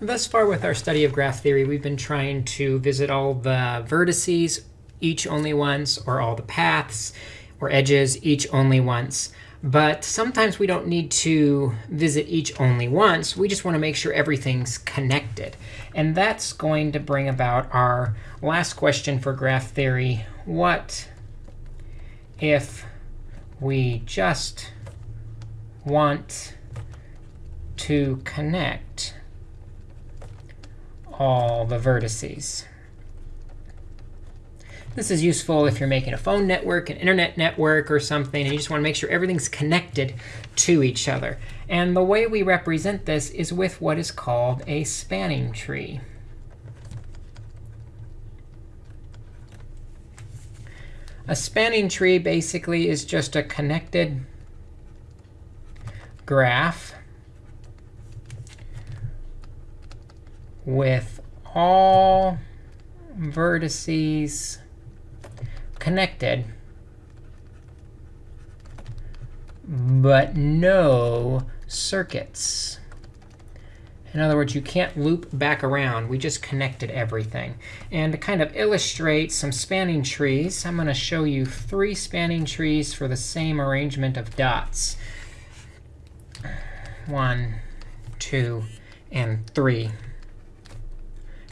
Thus far with our study of graph theory, we've been trying to visit all the vertices, each only once, or all the paths or edges, each only once. But sometimes we don't need to visit each only once. We just want to make sure everything's connected. And that's going to bring about our last question for graph theory. What if we just want to connect all the vertices. This is useful if you're making a phone network, an internet network, or something, and you just want to make sure everything's connected to each other. And the way we represent this is with what is called a spanning tree. A spanning tree basically is just a connected graph with all vertices connected, but no circuits. In other words, you can't loop back around. We just connected everything. And to kind of illustrate some spanning trees, I'm going to show you three spanning trees for the same arrangement of dots. One, two, and three.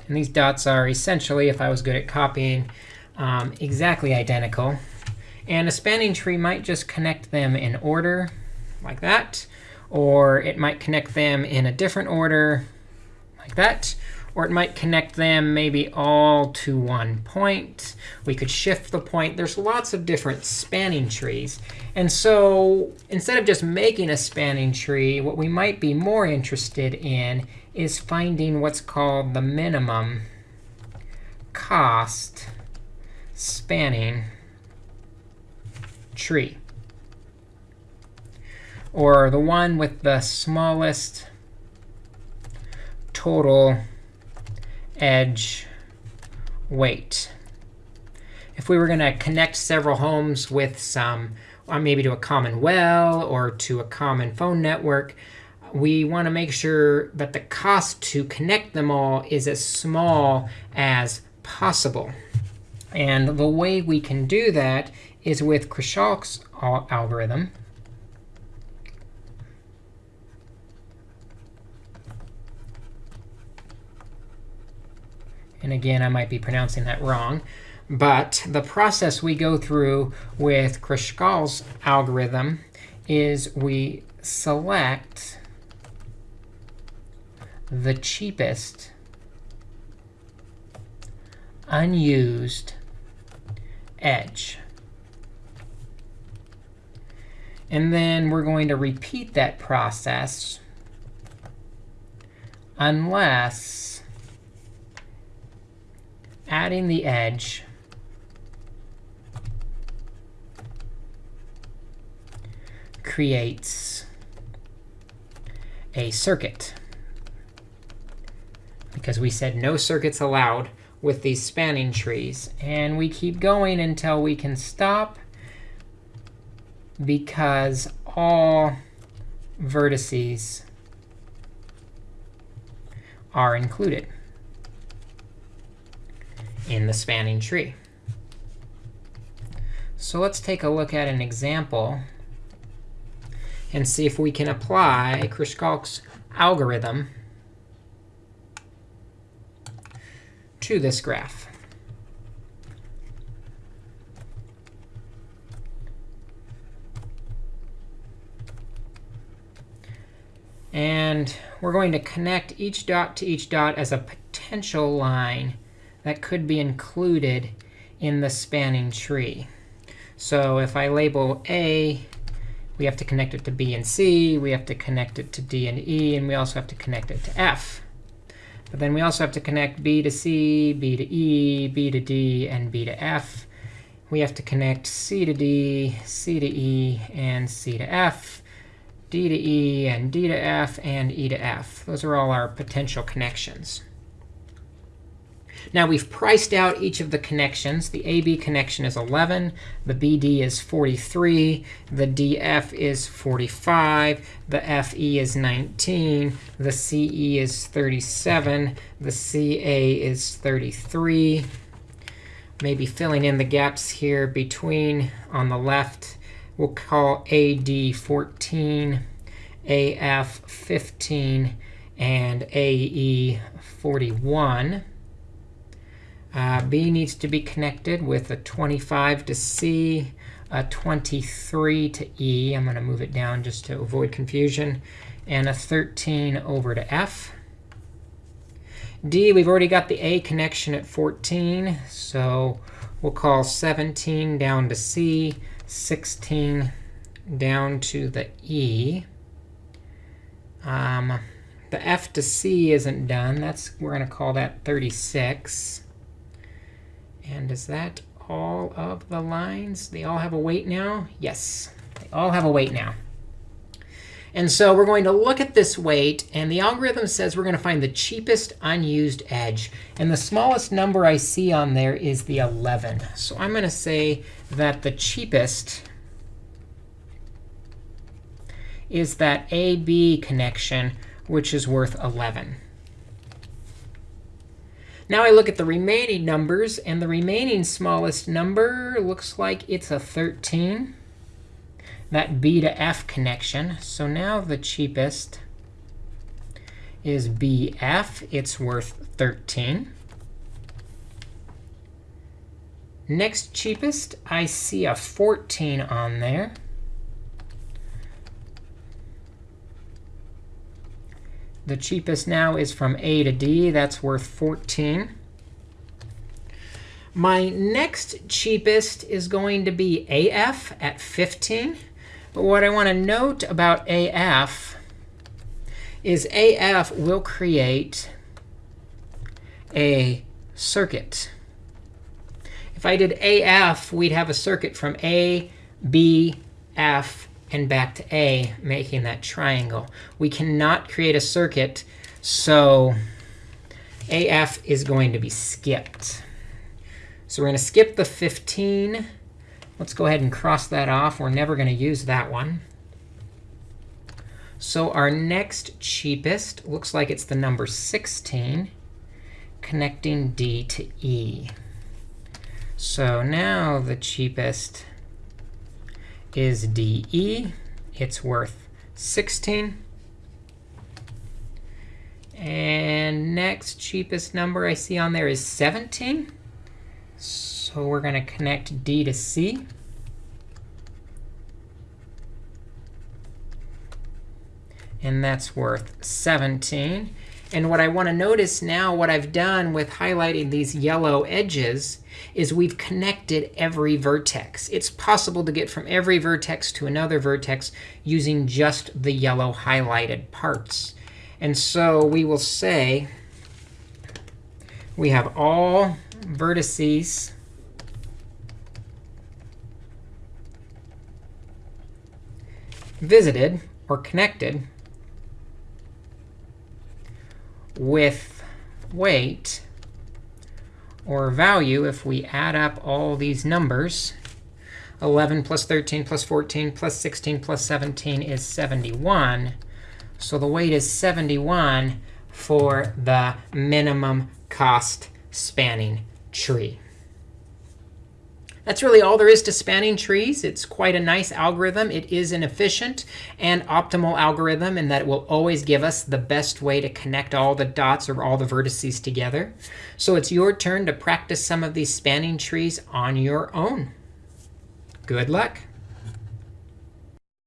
And these dots are essentially, if I was good at copying, um, exactly identical. And a spanning tree might just connect them in order, like that. Or it might connect them in a different order, like that. Or it might connect them maybe all to one point. We could shift the point. There's lots of different spanning trees. And so instead of just making a spanning tree, what we might be more interested in is finding what's called the minimum cost spanning tree. Or the one with the smallest total edge weight. If we were going to connect several homes with some, or maybe to a common well or to a common phone network, we want to make sure that the cost to connect them all is as small as possible. And the way we can do that is with Kruskal's algorithm. And again, I might be pronouncing that wrong. But the process we go through with Kruskal's algorithm is we select the cheapest unused edge. And then we're going to repeat that process unless adding the edge creates a circuit. Because we said no circuits allowed with these spanning trees. And we keep going until we can stop because all vertices are included in the spanning tree. So let's take a look at an example and see if we can apply Kruskal's algorithm to this graph. And we're going to connect each dot to each dot as a potential line that could be included in the spanning tree. So if I label A, we have to connect it to B and C. We have to connect it to D and E. And we also have to connect it to F. But then we also have to connect B to C, B to E, B to D, and B to F. We have to connect C to D, C to E, and C to F, D to E, and D to F, and E to F. Those are all our potential connections. Now we've priced out each of the connections. The AB connection is 11. The BD is 43. The DF is 45. The FE is 19. The CE is 37. The CA is 33. Maybe filling in the gaps here between on the left. We'll call AD 14, AF 15, and AE 41. Uh, B needs to be connected with a 25 to C, a 23 to E. I'm going to move it down just to avoid confusion, and a 13 over to F. D, we've already got the A connection at 14, so we'll call 17 down to C, 16 down to the E. Um, the F to C isn't done. That's We're going to call that 36. And is that all of the lines? They all have a weight now? Yes, they all have a weight now. And so we're going to look at this weight. And the algorithm says we're going to find the cheapest unused edge. And the smallest number I see on there is the 11. So I'm going to say that the cheapest is that AB connection, which is worth 11. Now I look at the remaining numbers, and the remaining smallest number looks like it's a 13, that B to F connection. So now the cheapest is BF. It's worth 13. Next cheapest, I see a 14 on there. The cheapest now is from A to D. That's worth 14. My next cheapest is going to be AF at 15. But what I want to note about AF is AF will create a circuit. If I did AF, we'd have a circuit from A, B, F, and back to A, making that triangle. We cannot create a circuit, so AF is going to be skipped. So we're going to skip the 15. Let's go ahead and cross that off. We're never going to use that one. So our next cheapest looks like it's the number 16, connecting D to E. So now the cheapest is DE. It's worth 16. And next cheapest number I see on there is 17. So we're going to connect D to C. And that's worth 17. And what I want to notice now, what I've done with highlighting these yellow edges, is we've connected every vertex. It's possible to get from every vertex to another vertex using just the yellow highlighted parts. And so we will say we have all vertices visited or connected with weight or value if we add up all these numbers. 11 plus 13 plus 14 plus 16 plus 17 is 71. So the weight is 71 for the minimum cost spanning tree. That's really all there is to spanning trees. It's quite a nice algorithm. It is an efficient and optimal algorithm in that it will always give us the best way to connect all the dots or all the vertices together. So it's your turn to practice some of these spanning trees on your own. Good luck.